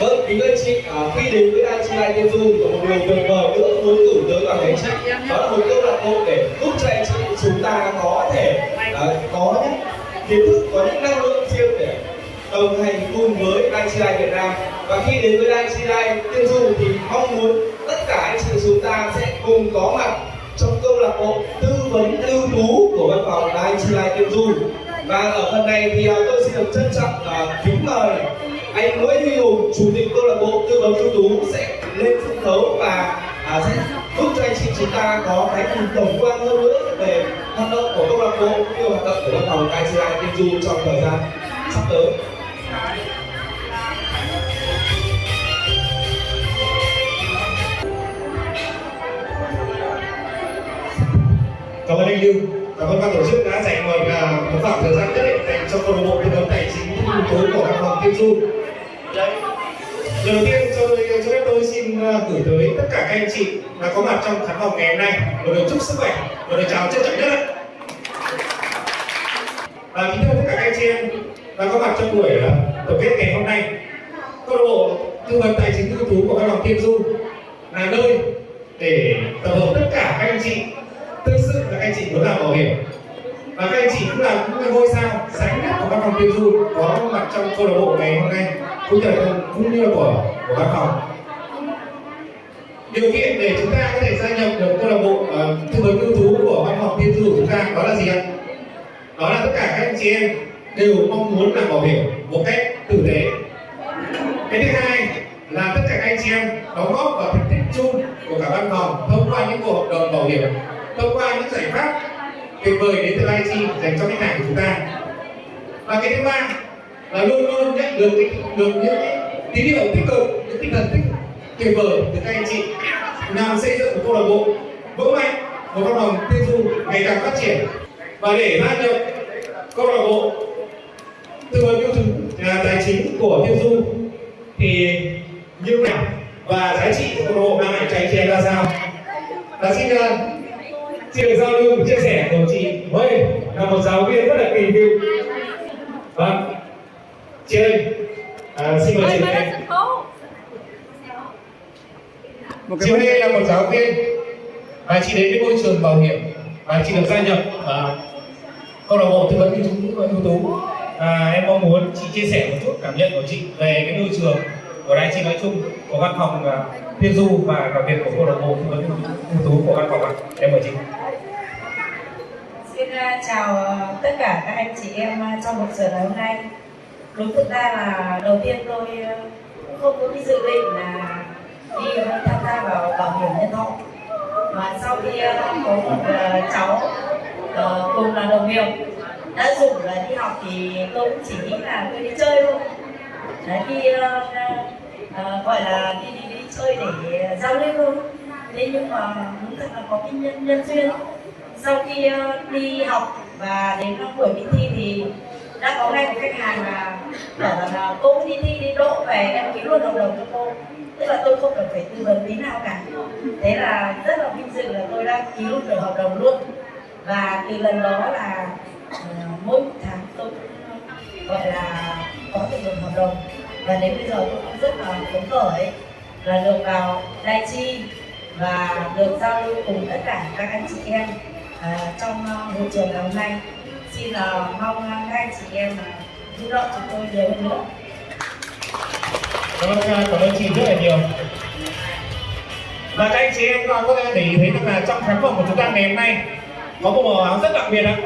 Vâng, kính thưa chị, à, khi đến với Chi Lai Tiên Du thì có một điều tuyệt vời nữa muốn gửi tới toàn thể chị. Đó là một câu lạc bộ để giúp cho anh chị chúng ta có thể à, có những kiến thức, có những năng lượng riêng để đồng hành cùng với Chi Lai Việt Nam. Và khi đến với Chi Lai Tiên Du thì mong muốn tất cả anh chị chúng ta sẽ cùng có mặt trong câu lạc bộ tư vấn ưu tú của văn phòng Chi Lai Tiên Du và ở phần này thì à, tôi xin được trân trọng à, kính mời anh Nguyễn Huy Hùng, chủ tịch câu lạc bộ tư vấn ưu tú sẽ lên sân khấu và à, sẽ giúp cho anh chị chúng ta có cái nhìn tổng quan hơn nữa về hoạt động của câu lạc bộ cũng như hoạt động của văn phòng KCI Tiên Du trong thời gian sắp tới. cảm ơn anh Lưu cảm ơn ban tổ chức đã dành một à, một khoảng thời gian nhất định dành cho câu lạc bộ tư của văn phòng Tiên Du Đấy. Đầu tiên cho tôi, cho phép tôi xin à, gửi tới tất cả các anh chị đã có mặt trong khán phòng ngày hôm nay. Một lời chúc sức khỏe, một lời chào trân trọng nhất. Và kính thưa tất cả các anh chị em đã có mặt trong buổi à, tổng kết ngày hôm nay. Câu lạc bộ tư vấn tài chính ưu tú của văn phòng Tiên Du là nơi để tập hợp tất cả các anh chị thực sự là các anh chị muốn làm bảo hiểm và các anh chị cũng là những ngôi sao sáng nhất của văn phòng tiêu du có mặt trong câu lạc bộ ngày hôm nay cũng như là cũng như là của của văn phòng. Điều kiện để chúng ta có thể gia nhập được câu lạc bộ uh, tư vấn ưu tú của văn phòng tiêu du của chúng ta đó là gì ạ? Đó là tất cả các anh chị em đều mong muốn làm bảo hiểm một cách tử tế. Cái thứ hai là tất cả các anh chị em đóng góp vào thành tích chung của cả văn phòng thông qua những cuộc hợp đồng bảo hiểm thông qua những giải pháp tuyệt vời đến từ IT dành cho khách hàng của chúng ta. Và cái thứ ba là luôn luôn nhận được cái, được những cái tín hiệu tích cực những tinh thần tích tuyệt vời từ các anh chị. Làm xây dựng một câu lạc bộ vững mạnh một cộng đồng tiên du ngày càng phát triển. Và để gia nhập câu lạc bộ tư vấn tiêu dùng à, tài chính của tiêu du thì như nào? Và giá trị của câu lạc bộ mang lại cho anh chị em ra sao? Và xin à, xin được giao lưu chia sẻ của chị Huê là một giáo viên rất là kỳ cựu vâng. Chị ơi à, xin mời chị Huê chị Huê là một giáo viên và chị đến với môi trường bảo hiểm và chị được gia nhập à, câu lạc bộ tư vấn ưu tú ưu tú. À, em mong muốn chị chia sẻ một chút cảm nhận của chị về cái môi trường của đại chị nói chung của văn phòng uh, Tiên Du và đặc biệt của câu lạc bộ tư vấn ưu tú của văn phòng ạ. Em mời chị Xin à, chào à, tất cả các anh chị em à, trong buổi giờ ngày hôm nay. Đúng thực ra là đầu tiên tôi cũng không có cái dự định là đi tham gia vào bảo hiểm nhân thọ. Mà sau khi có một cháu ờ, cùng là đồng nghiệp đã rủ là đi học thì tôi cũng chỉ nghĩ là tôi đi chơi thôi. Đấy, đi uh, gọi là đi, đi đi chơi để giao lưu thôi. Thế nhưng mà đúng thật là có cái nhân, nhân duyên sau khi uh, đi học và đến buổi đi thi thì đã có ngay một khách hàng là bảo là ờ, cô đi thi đi đỗ về em ký luôn hợp đồng cho cô. Tức là tôi không cần phải tư vấn tí nào cả. Thế là rất là vinh dự là tôi đã ký luôn được hợp đồng luôn. Và từ lần đó là uh, mỗi tháng tôi gọi là có được một hợp đồng. Và đến bây giờ tôi cũng rất là phấn khởi. Là được vào đại Chi và được giao lưu cùng tất cả các anh chị em à, trong uh, môi trường ngày hôm nay xin là uh, mong à, các anh chị em à, giúp đỡ chúng tôi nhiều hơn nữa. Cảm ơn cảm ơn chị rất là nhiều. Và các anh chị em có thể để ý thấy được là trong khán phòng của chúng ta ngày hôm nay có một màu áo rất đặc biệt ạ.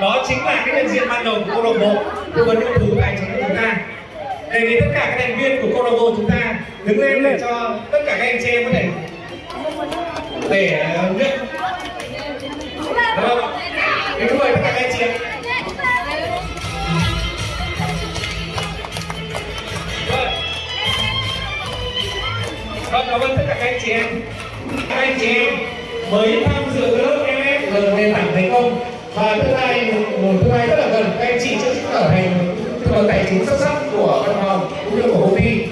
Đó chính là cái nhận diện ban đầu của câu lạc bộ tư vấn ưu tú tài chính của chúng ta. Đề nghị tất cả các thành viên của câu lạc bộ chúng ta đứng lên để cho tất cả các anh chị em có thể để nhận Vâng, kính mời tất cả các anh chị em. Vâng, cảm ơn tất cả các anh chị em. Các anh chị em mới tham dự lớp MF lần nền tảng thành công và thứ hai một thứ hai rất là gần các anh chị sẽ trở thành tư vấn tài chính xuất sắc của văn phòng cũng như của công ty.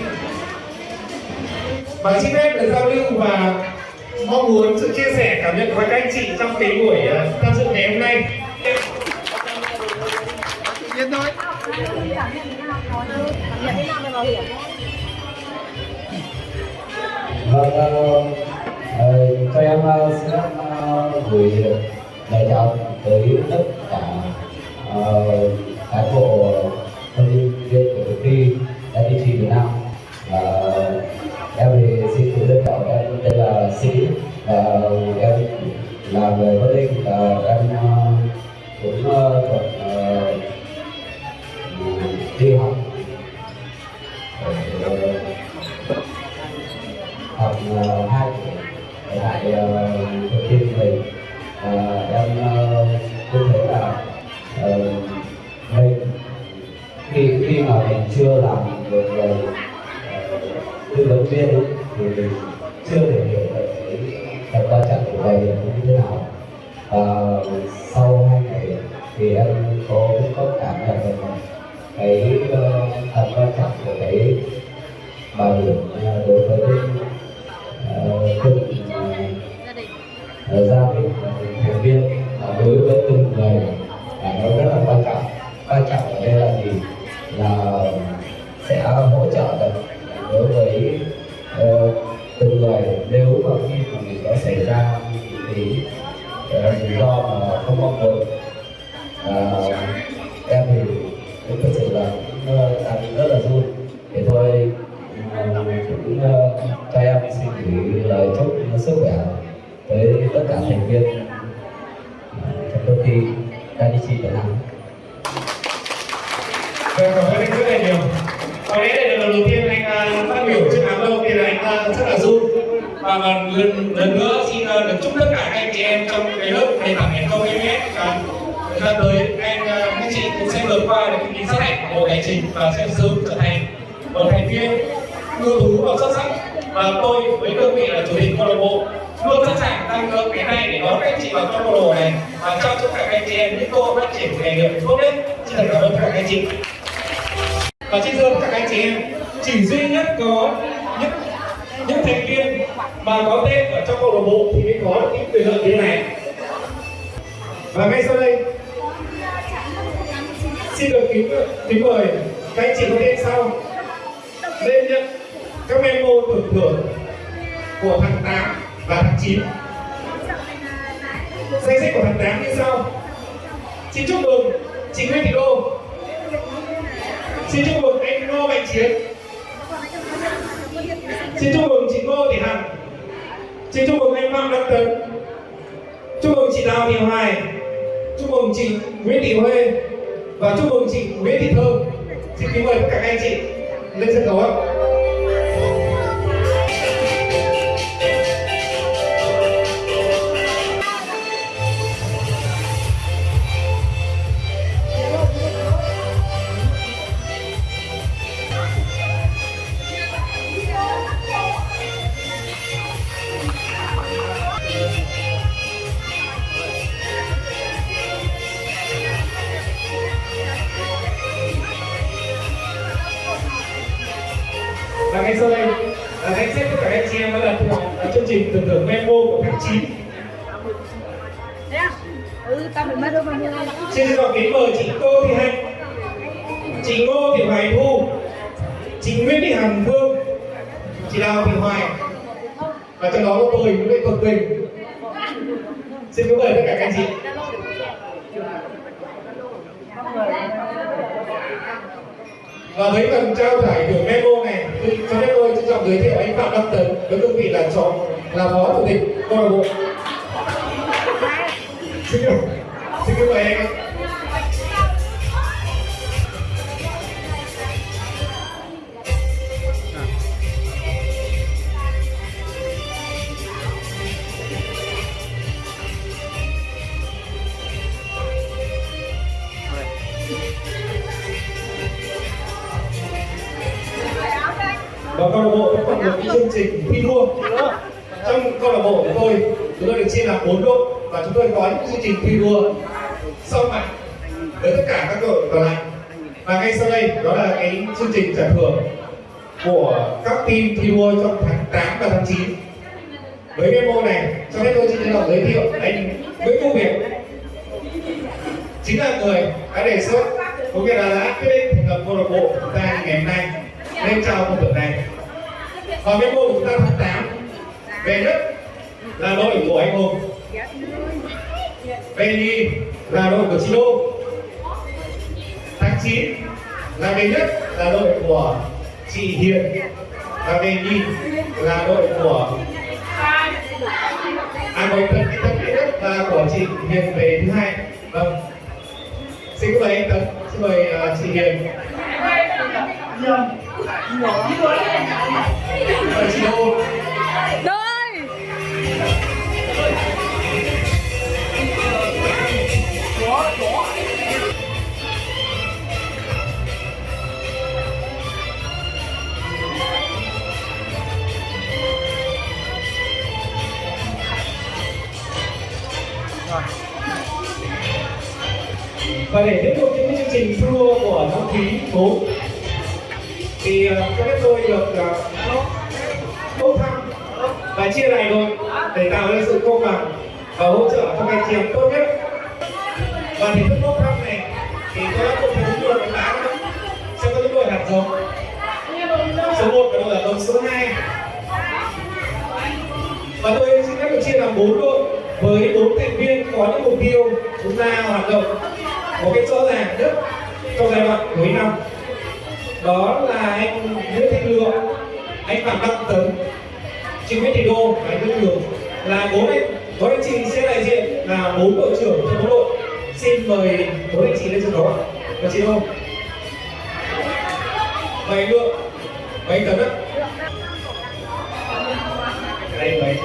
Và xin phép được giao lưu và mong muốn sự chia sẻ cảm nhận của các anh chị trong cái buổi uh, tham dự ngày hôm nay Yên thôi. Vâng, ờ, ờ, cho em ờ, xin ờ, gửi lời chào tới tất cả ờ, cán bộ huấn luyện viên của cuộc thi FPT Việt Nam và em thì xin tự giới thiệu em tên là Sĩ à, em làm về với linh à, em à, bảo viên trong công ty Danichi Việt Nam Vâng, cảm ơn anh rất là nhiều. Có lẽ đây là lần đầu tiên anh à, phát biểu trước đám đông thì là anh à, rất là run. Và lần, lần nữa xin à, được chúc tất cả các anh chị em trong cái lớp nền tảng thành công MS và thời gian tới anh các chị cũng sẽ vượt qua được cái kỳ sát của Bộ Tài chính và sẽ sớm trở thành một thành viên ưu tú và xuất sắc. Và tôi với cương vị là chủ tịch câu lạc bộ, luôn sẵn sàng tăng cường cái này để đón các anh chị vào trong câu lạc bộ này. Và chăm chúc các anh chị em, những cơ hội phát triển nghề nghiệp tốt nhất. Xin thật cảm ơn tất cả các anh chị. Và xin thưa các anh chị em, chỉ duy nhất có những những thành viên mà có tên ở trong câu lạc bộ thì mới có được những quyền lợi như thế này. Và ngay sau đây, xin được kính kính mời các anh chị có tên sau lên nhận các memo tưởng thưởng của tháng 8 và tháng 9 danh sách của tháng 8 như sau. Xin chúc mừng chị Nguyễn Thị Đô. Xin chúc mừng anh Ngô Mạnh Chiến. Xin chúc mừng chị Ngô Thị Hằng. Xin chúc mừng anh Phạm Đăng Tấn. Chúc mừng chị Đào Thị Hoài. Chúc mừng chị Nguyễn Thị Huê. Và chúc mừng chị Nguyễn Thị Thơm. Xin kính mời tất cả các anh chị lên sân khấu ạ. Và ngay sau đây là danh sách tất cả các anh chị em đã đạt được ở chương trình tưởng thưởng memo của tháng 9 Thế à? Ừ, tao phải mất đâu mà mua Xin được kính mời chị Tô Thị Hạnh. Chị Ngô Thị Hoài Thu. Chị Nguyễn Thị Hằng Phương. Chị Đào Thị Hoài. Và trong đó có tôi Nguyễn Thị Thuật Bình Xin kính mời tất cả các anh chị và với phần trao giải thưởng memo này, thì cho phép tôi trân trọng giới thiệu anh Phạm Đăng Tấn, với cương vị là chó là phó chủ tịch câu lạc bộ. Xin kính xin mời anh và câu lạc bộ có một cái chương trình thi đua trong câu lạc bộ của tôi chúng tôi được chia làm bốn đội và chúng tôi có những chương trình thi đua sau mặt với tất cả các đội còn lại. Và ngay sau đây đó là cái chương trình trả thưởng của các team thi đua trong tháng 8 và tháng 9 với cái mô này cho phép tôi xin trân trọng giới thiệu anh Nguyễn Công Việt. Chính là người đã đề xuất cũng như là đã quyết định thành lập câu lạc bộ của chúng ta ngày hôm nay nên trao công việc này. Và cái mô chúng ta tháng 8 về nhất là đội của anh hùng. Về nhì là đội của chị đô. Tháng 9 là về nhất là đội của chị hiền. Và về nhì là đội của à đội thật thật nhất là của chị hiền về thứ hai. Vâng. Xin mời anh tấn xin mời à, uh, chị hiền. Yeah chị và để tiếp tục những chương trình thi của năm khí 4 thì uh, cho phép tôi được ờ, bốc thăm và chia này rồi để tạo ra sự công bằng và hỗ trợ cho các anh chị em tốt nhất. Và thì thức bốc thăm này thì tôi đã cùng thể đúng được đánh giá nữa sẽ có những đội hạt giống. Số 1 và đội hạt giống số 2 và tôi xin phép được chia làm bốn đội với bốn thành viên có những mục tiêu chúng ta hoạt động một cách rõ ràng nhất trong giai đoạn cuối năm đó là anh Nguyễn Thanh Lượng, anh Phạm Đăng Tấn, chị Nguyễn Thị Đô và anh Nguyễn Lượng là bốn anh bốn anh chị sẽ đại diện là bốn đội trưởng trong bốn đội. Xin mời bốn anh chị lên sân khấu ạ. Và chị Đô và anh Lượng và anh Tấn ạ đây mấy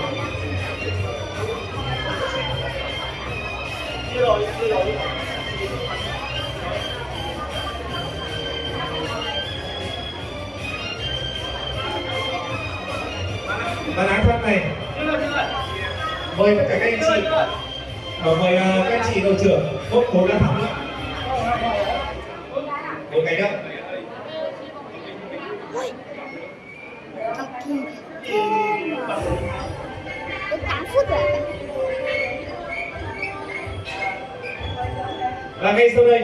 và án pháp này. Mời tất cả các anh chị. Ờ, mời ờ, các anh chị đội trưởng. Bốc bốn lá thắng bốn một ngày nữa. Đến 8 phút rồi và ngay sau đây,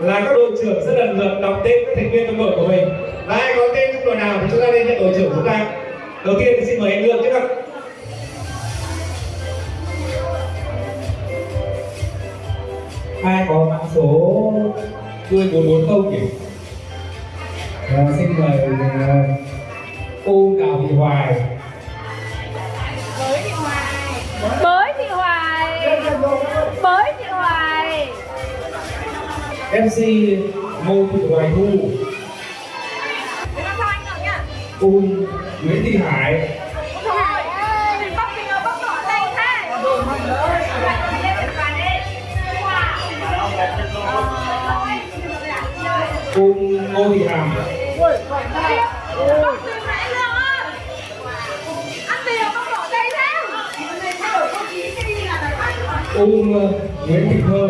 là các đội trưởng sẽ lần lượt đọc tên các thành viên trong đội của mình. Và ai có tên trong đội nào thì chúng ta lên nhận đội trưởng chúng ta đầu tiên thì xin mời anh Lương trước ạ. Ai có mã số đuôi 440 nhỉ? À, xin mời uh, U Đào Thị Hoài. Bới thị hoài. Bới thị hoài. MC Ngô Thị Hoài Thu. Để Nguyễn Thị Hải. Cô Ngô Thị Hàm. Cô ờ, Nguyễn Thị Thơ.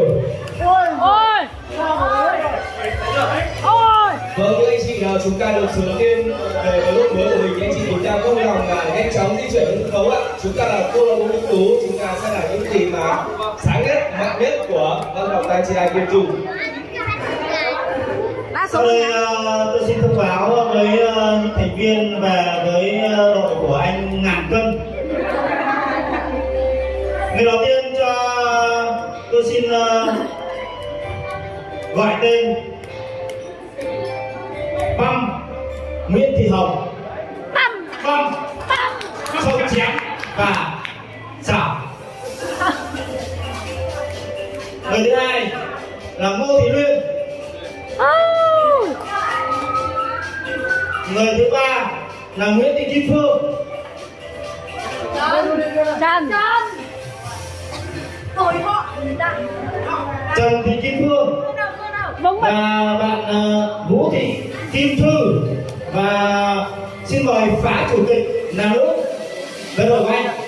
Chúng ta được sự đầu tiên về cái lúc mới của mình. Anh chị chúng ta không lòng là nhanh chóng di chuyển sân khấu ạ. Chúng ta là cô lạc bộ ưu tú, chúng ta sẽ là những gì mà sáng nhất, mạnh nhất của văn học tay chị Kiên Trung. Đa số Sau đây ờ, tôi xin thông báo với những thành viên và với ờ, đội của anh Ngàn Cân. Người đầu tiên cho tôi xin gọi tên là Nguyễn Thị Kim Phương. Trần Trần Rồi họ Trần Thị Kim Phương. Vâng và bạn ờ, Vũ Thị Kim Thư. Và xin mời phả chủ tịch là nữ lần đầu anh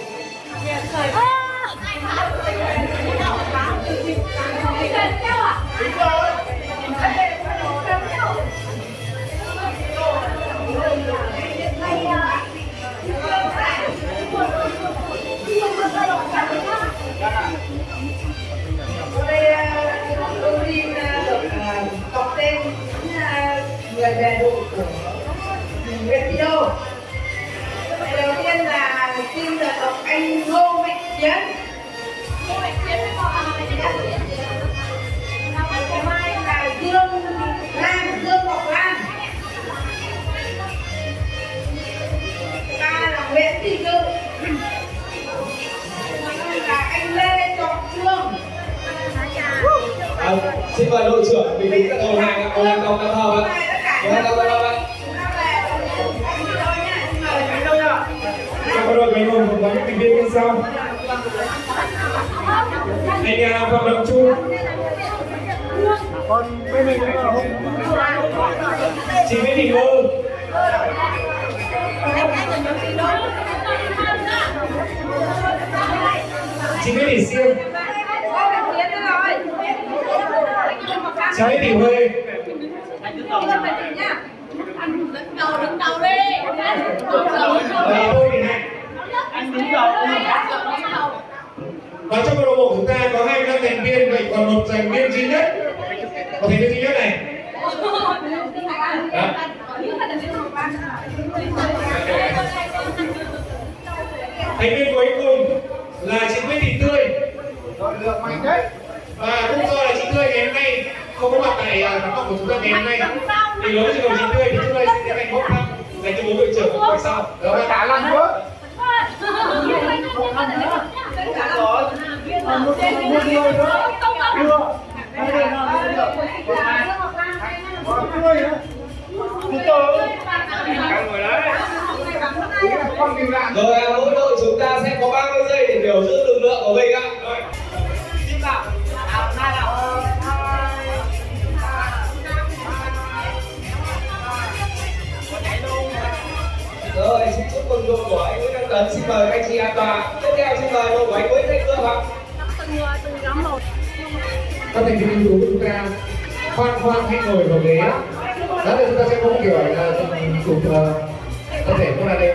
về đội của mình Thị Đô. Người đầu tiên là chiến ngày mai là dương lan dương ngọc lan ta là nguyễn thị dự là anh lê trọng trương À, xin mời đội trưởng bình tĩnh các đầu hàng ạ, đầu hàng. Đầu hàng đồng tập hợp ạ. Trong đội mình gồm có những thành viên như sau anh à, chị Nguyễn Thị Ngô chị Nguyễn Thị Siêm cháu Thị Huê đứng đầu nhá. Anh đứng đầu đứng đầu đi và tôi thì Hạnh anh đứng đầu và trong câu lạc bộ chúng ta có 25 thành viên, vậy còn một thành viên duy nhất có thành viên duy nhất này Đó. thành viên cuối cùng là chị Nguyễn Thị Tươi và cũng do là chị Tươi ngày hôm nay không có mặt tại à, hoạt động của chúng ta ngày hôm nay thì với trường chị Tươi thì chúng ta sẽ tiến hành bốc thăm dành cho bố đội trưởng của sau đó là cả lần nữa Rồi à, mỗi đội chúng ta sẽ có 30 giây để xin mời các anh chị an toàn. Tiếp theo xin mời đội của anh Nguyễn Thanh Cương ạ. các thành viên ưu tú của chúng ta khoan khoan hãy ngồi vào ghế đó là chúng ta sẽ có một kiểu là ừ, chụp ờ, tập thể không là đây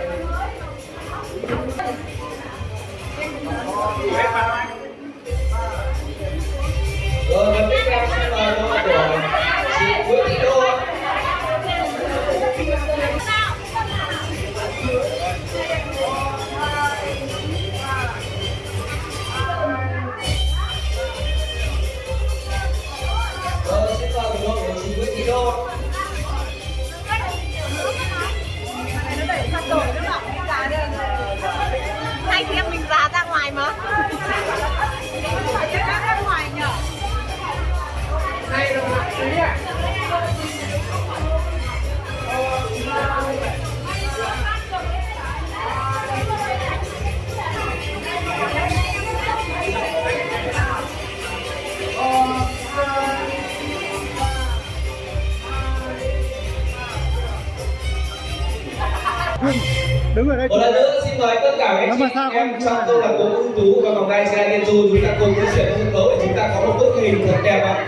đây Một lần nữa xin mời tất cả các chị em trong câu lạc bộ ưu tú và vòng đai xe Liên Du chúng ta cùng di chuyển sân khấu để chúng ta có một bức hình thật đẹp ạ.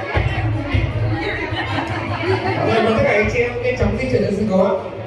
mời tất cả anh chị em nhanh chóng di chuyển sân khấu ạ